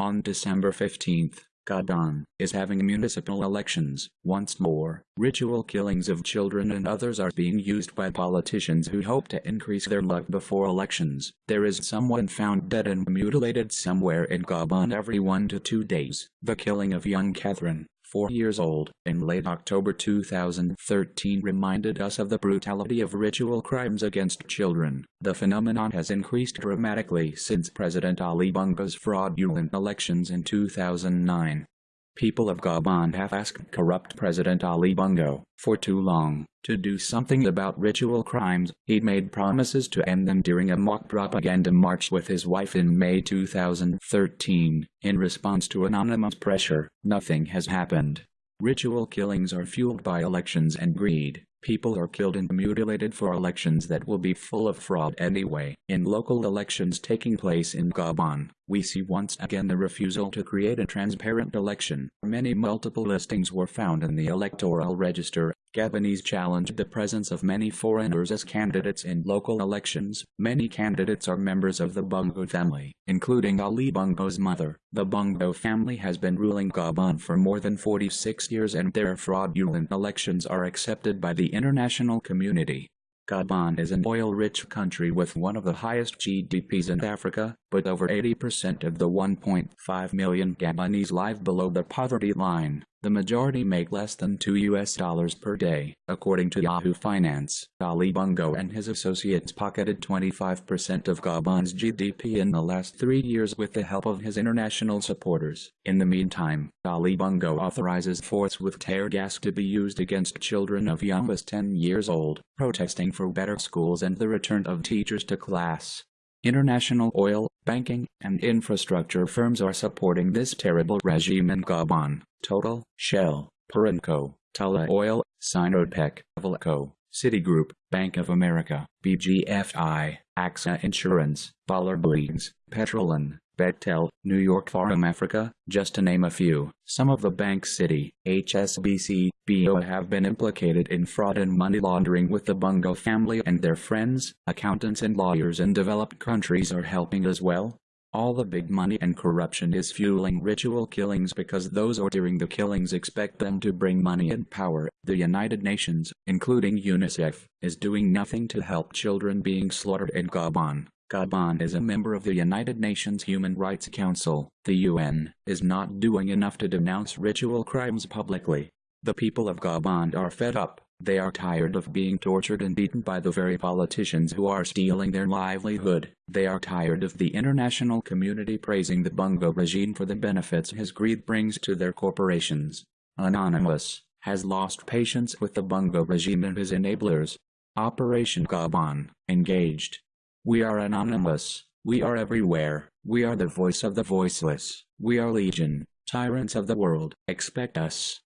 On December 15th, Gabon is having municipal elections. Once more, ritual killings of children and others are being used by politicians who hope to increase their luck before elections. There is someone found dead and mutilated somewhere in Gabon every one to two days. The killing of young Catherine, four years old, in late October 2013 reminded us of the brutality of ritual crimes against children. The phenomenon has increased dramatically since President Ali Bongo's fraudulent elections in 2009. People of Gabon have asked corrupt President Ali Bongo, for too long, to do something about ritual crimes. He made promises to end them during a mock propaganda march with his wife in May 2013. In response to anonymous pressure, nothing has happened. Ritual killings are fueled by elections and greed. People are killed and mutilated for elections that will be full of fraud anyway. In local elections taking place in Gabon, we see once again the refusal to create a transparent election. Many multiple listings were found in the electoral register. Gabonese challenged the presence of many foreigners as candidates in local elections. Many candidates are members of the Bongo family, including Ali Bongo's mother. The Bongo family has been ruling Gabon for more than 46 years and their fraudulent elections are accepted by the international community. Gabon is an oil-rich country with one of the highest GDPs in Africa, but over 80% of the 1.5 million Gabonese live below the poverty line. The majority make less than 2 US dollars per day. According to Yahoo Finance, Ali Bongo and his associates pocketed 25% of Gabon's GDP in the last three years with the help of his international supporters. In the meantime, Ali Bongo authorizes force with tear gas to be used against children of young as 10 years old, protesting for better schools and the return of teachers to class. International oil, banking, and infrastructure firms are supporting this terrible regime in Gabon. Total, Shell, Perenco, Tullow Oil, Sinopec, Valco, Citigroup, Bank of America, BGFI, AXA Insurance, Baller Petrolin, Bechtel, New York Forum Africa, just to name a few. Some of the banks Citi, HSBC, BO have been implicated in fraud and money laundering with the Bongo family and their friends. Accountants and lawyers in developed countries are helping as well. All the big money and corruption is fueling ritual killings because those ordering the killings expect them to bring money and power. The United Nations, including UNICEF, is doing nothing to help children being slaughtered in Gabon. Gabon is a member of the United Nations Human Rights Council. The UN is not doing enough to denounce ritual crimes publicly. The people of Gabon are fed up. They are tired of being tortured and beaten by the very politicians who are stealing their livelihood. They are tired of the international community praising the Bongo regime for the benefits his greed brings to their corporations. Anonymous has lost patience with the Bongo regime and his enablers. Operation Gabon, engaged. We are anonymous. We are everywhere. We are the voice of the voiceless. We are legion. Tyrants of the world. Expect us.